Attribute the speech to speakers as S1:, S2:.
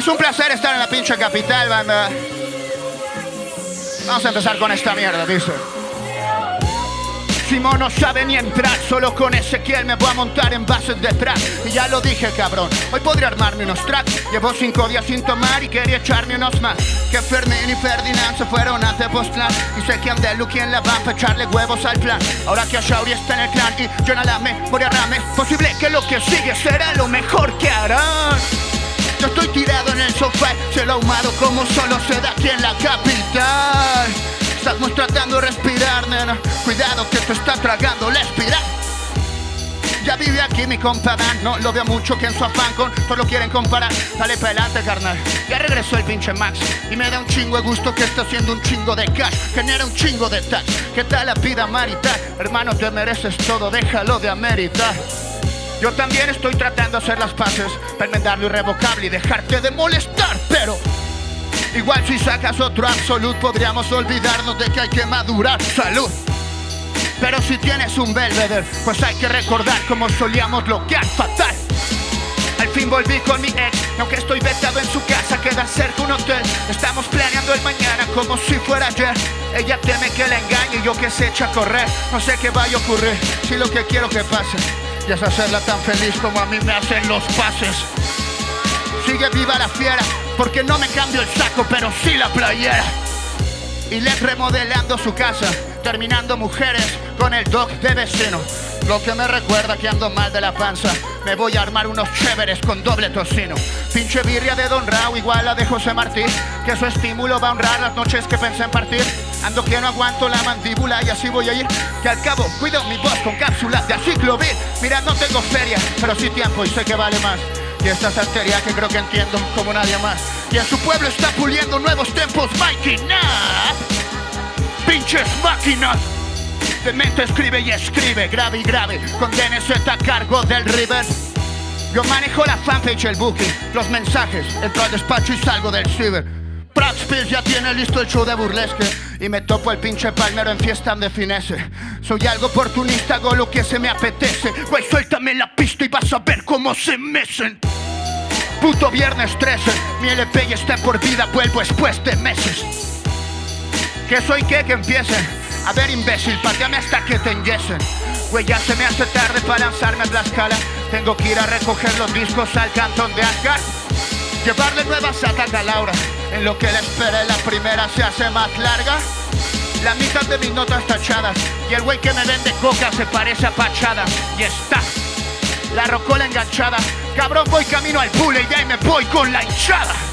S1: Es un placer estar en la pinche capital, banda. Vamos a empezar con esta mierda, dice. Simón no sabe ni entrar, solo con Ezequiel me voy a montar en bases de trap. Y ya lo dije, cabrón, hoy podría armarme unos tracks. Llevo cinco días sin tomar y quería echarme unos más. Que Fermín y Ferdinand se fueron a Tepoztlán. Y sé que Andelu quien la va a echarle huevos al plan. Ahora que Ashauri está en el clan y yo nada me voy a rame. Posible que lo que sigue será lo mejor que harán. Yo estoy tirado en el sofá, se lo ahumado como solo se da aquí en la capital. Estamos tratando de respirar, nena. Cuidado que te está tragando la espiral. Ya vive aquí mi compa no lo veo mucho que en su afán con lo quieren comparar. Dale adelante, carnal. Ya regresó el pinche Max y me da un chingo de gusto que está haciendo un chingo de cash. Genera un chingo de tax. ¿Qué tal la vida marital? Hermano, te mereces todo, déjalo de ameritar. Yo también estoy tratando de hacer las paces, para enmendar lo irrevocable y dejarte de molestar, pero igual si sacas otro absolute podríamos olvidarnos de que hay que madurar. Salud. Pero si tienes un Belvedere, pues hay que recordar cómo solíamos bloquear fatal. Al fin volví con mi ex, aunque estoy vetado en su casa, queda cerca un hotel. Estamos planeando el mañana como si fuera ayer. Ella teme que la engañe y yo que se echa a correr. No sé qué vaya a ocurrir, si lo que quiero que pase y es hacerla tan feliz como a mí me hacen los pases. Sigue viva la fiera, porque no me cambio el saco, pero sí la playera. Y le remodelando su casa, terminando mujeres con el dog de vecino. Lo que me recuerda que ando mal de la panza. Me voy a armar unos chéveres con doble tocino. Pinche birria de Don Rao, igual la de José Martí. Que su estímulo va a honrar las noches que pensé en partir. Ando que no aguanto la mandíbula y así voy a ir. Que al cabo cuido mi voz con cápsulas de aciclovir. Mira, no tengo feria, pero sí tiempo y sé que vale más. Y esta saltería que creo que entiendo como nadie más. Y en su pueblo está puliendo nuevos tempos, Nat. Pinches máquinas. De mente escribe y escribe, grave y grave. Con DNZ a cargo del River. Yo manejo la fanpage, el booking, los mensajes. Entro al despacho y salgo del ciber. Praxpills ya tiene listo el show de burlesque Y me topo el pinche palmero en fiesta de finesse Soy algo oportunista, hago lo que se me apetece Güey, suéltame la pista y vas a ver cómo se mecen Puto viernes 13, mi LP ya está por vida, vuelvo después de meses ¿Qué soy qué? Que empiecen A ver imbécil, pateame hasta que te enyesen. Güey, ya se me hace tarde para lanzarme a Tlaxcala. Tengo que ir a recoger los discos al cantón de Ascar Llevarle nuevas a Laura. En lo que le espere la primera se hace más larga. La mitad de mis notas tachadas. Y el güey que me vende coca se parece a Pachada. Y está La rocola enganchada. Cabrón voy camino al pule y ahí me voy con la hinchada